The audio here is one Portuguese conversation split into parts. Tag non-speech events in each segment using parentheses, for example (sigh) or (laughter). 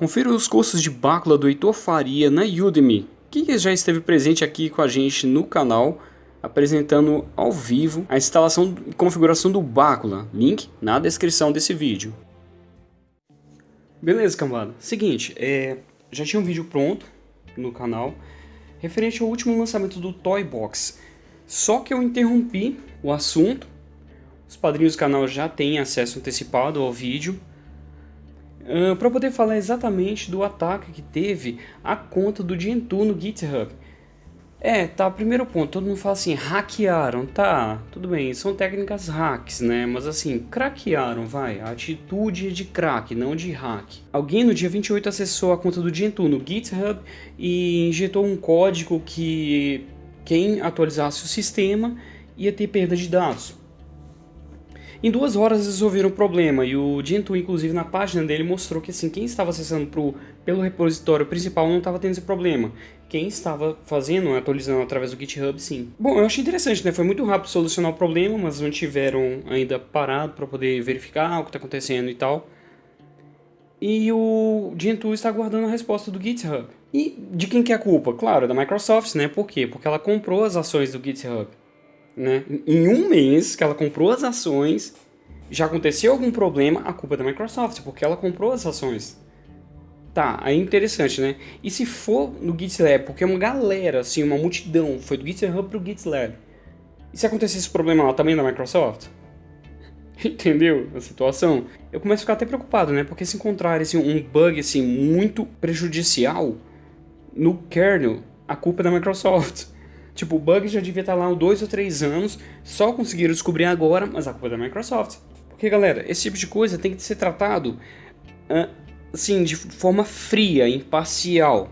Confira os cursos de bácula do Heitor Faria na Udemy, que já esteve presente aqui com a gente no canal, apresentando ao vivo a instalação e configuração do bácula, link na descrição desse vídeo. Beleza, cambada. Seguinte, é, já tinha um vídeo pronto no canal, referente ao último lançamento do Toy Box. Só que eu interrompi o assunto, os padrinhos do canal já têm acesso antecipado ao vídeo, para poder falar exatamente do ataque que teve a conta do Gentoo no GitHub. É, tá, primeiro ponto, todo mundo fala assim, hackearam, tá, tudo bem, são técnicas hacks, né, mas assim, craquearam, vai, a atitude é de crack, não de hack. Alguém no dia 28 acessou a conta do Gentoo no GitHub e injetou um código que quem atualizasse o sistema ia ter perda de dados. Em duas horas resolveram o problema e o Gentoo, inclusive na página dele, mostrou que assim, quem estava acessando pro, pelo repositório principal não estava tendo esse problema. Quem estava fazendo, atualizando através do GitHub, sim. Bom, eu achei interessante, né? Foi muito rápido solucionar o problema, mas não tiveram ainda parado para poder verificar o que está acontecendo e tal. E o Gentoo está aguardando a resposta do GitHub. E de quem que é a culpa? Claro, da Microsoft, né? Por quê? Porque ela comprou as ações do GitHub né? Em um mês que ela comprou as ações, já aconteceu algum problema, a culpa é da Microsoft, porque ela comprou as ações. Tá, aí é interessante, né? E se for no GitLab, porque uma galera, assim, uma multidão, foi do GitHub pro GitLab. E se acontecer esse problema lá também da Microsoft? (laughs) Entendeu a situação? Eu começo a ficar até preocupado, né? Porque se encontrar assim, um bug assim, muito prejudicial no kernel, a culpa é da Microsoft. Tipo, o bug já devia estar lá há dois ou três anos, só conseguiram descobrir agora, mas a culpa é da Microsoft. Porque, galera, esse tipo de coisa tem que ser tratado, assim, de forma fria, imparcial,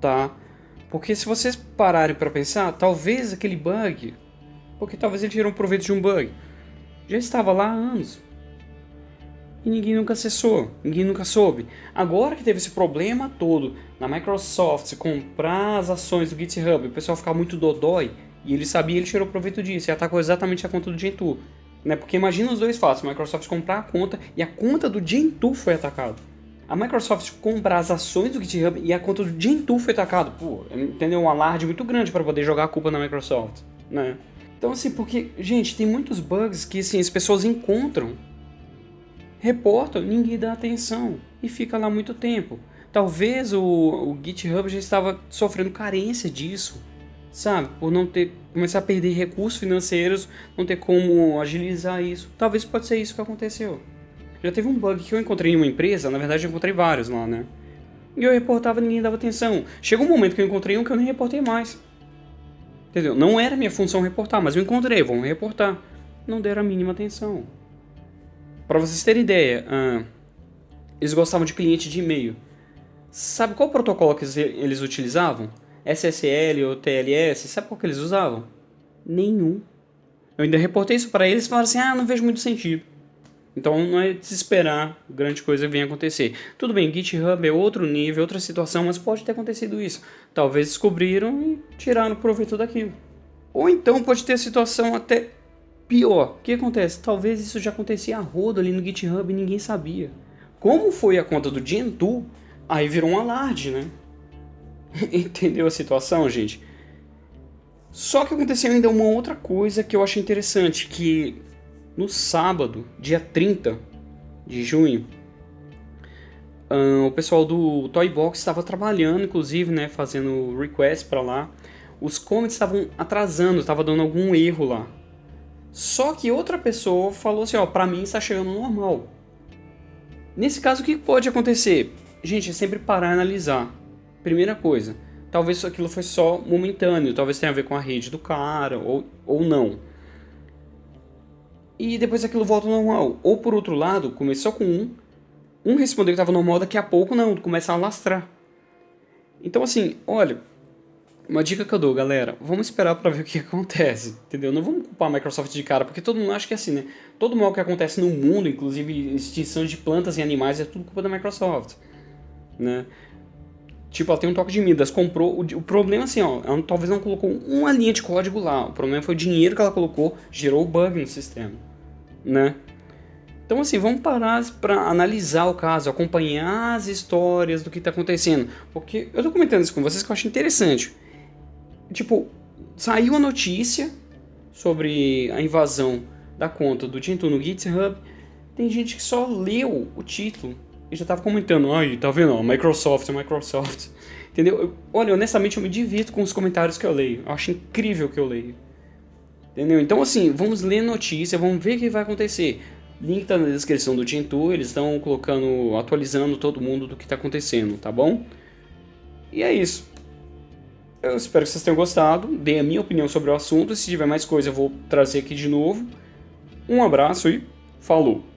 tá? Porque se vocês pararem para pensar, talvez aquele bug, porque talvez ele tirou um proveito de um bug, já estava lá há anos e ninguém nunca acessou, ninguém nunca soube. Agora que teve esse problema todo na Microsoft comprar as ações do GitHub, o pessoal ficar muito dodói, e ele sabia, ele tirou proveito disso e atacou exatamente a conta do Gentoo. Né? Porque imagina os dois fatos, a Microsoft comprar a conta e a conta do Gentoo foi atacada. A Microsoft comprar as ações do GitHub e a conta do Gentoo foi atacada. Pô, entendeu? Um alarde muito grande para poder jogar a culpa na Microsoft, né? Então assim, porque, gente, tem muitos bugs que assim, as pessoas encontram reportam, ninguém dá atenção e fica lá muito tempo. Talvez o, o GitHub já estava sofrendo carência disso, sabe? Por não ter começar a perder recursos financeiros, não ter como agilizar isso. Talvez pode ser isso que aconteceu. Já teve um bug que eu encontrei em uma empresa, na verdade eu encontrei vários lá, né? E eu reportava e ninguém dava atenção. Chegou um momento que eu encontrei um que eu nem reportei mais. Entendeu? Não era minha função reportar, mas eu encontrei, vamos reportar. Não deram a mínima atenção. Para vocês terem ideia, uh, eles gostavam de cliente de e-mail. Sabe qual protocolo que eles utilizavam? SSL ou TLS? Sabe qual que eles usavam? Nenhum. Eu ainda reportei isso para eles e falaram assim, ah, não vejo muito sentido. Então não é desesperar grande coisa venha acontecer. Tudo bem, GitHub é outro nível, outra situação, mas pode ter acontecido isso. Talvez descobriram e tiraram proveito daquilo. Ou então pode ter situação até Pior, o que acontece? Talvez isso já acontecia a rodo ali no GitHub e ninguém sabia. Como foi a conta do Gentoo, aí virou um alarde, né? (laughs) Entendeu a situação, gente? Só que aconteceu ainda uma outra coisa que eu achei interessante, que no sábado, dia 30 de junho, o pessoal do Toybox estava trabalhando, inclusive, né, fazendo request para lá. Os comments estavam atrasando, estava dando algum erro lá. Só que outra pessoa falou assim, ó, pra mim está chegando normal. Nesse caso, o que pode acontecer? Gente, é sempre parar e analisar. Primeira coisa, talvez aquilo foi só momentâneo, talvez tenha a ver com a rede do cara, ou, ou não. E depois aquilo volta ao normal. Ou por outro lado, começou com um, um respondeu que estava normal, daqui a pouco não, começa a alastrar. Então assim, olha, uma dica que eu dou, galera, vamos esperar para ver o que (laughs) acontece, entendeu? Não vamos culpar a Microsoft de cara, porque todo mundo acha que é assim, né? Todo mal que acontece no mundo, inclusive extinção de plantas e animais, é tudo culpa da Microsoft, né? Tipo, ela tem um toque de Midas, comprou, o, o problema assim, ó, ela talvez não colocou uma linha de código lá, o problema foi o dinheiro que ela colocou, gerou bug no sistema, né? Então assim, vamos parar para analisar o caso, acompanhar as histórias do que está acontecendo. Porque eu tô comentando isso com vocês que eu acho interessante. Tipo, saiu a notícia sobre a invasão da conta do Gentoo no GitHub. Tem gente que só leu o título e já tava comentando, ai, tá vendo, Microsoft, Microsoft. Entendeu? Eu, olha, honestamente eu me divirto com os comentários que eu leio. Eu acho incrível que eu leio. Entendeu? Então assim, vamos ler notícia, vamos ver o que vai acontecer. Link tá na descrição do Gentoo, eles estão colocando, atualizando todo mundo do que está acontecendo, tá bom? E é isso. Eu espero que vocês tenham gostado, dei a minha opinião sobre o assunto, se tiver mais coisa eu vou trazer aqui de novo. Um abraço e falou!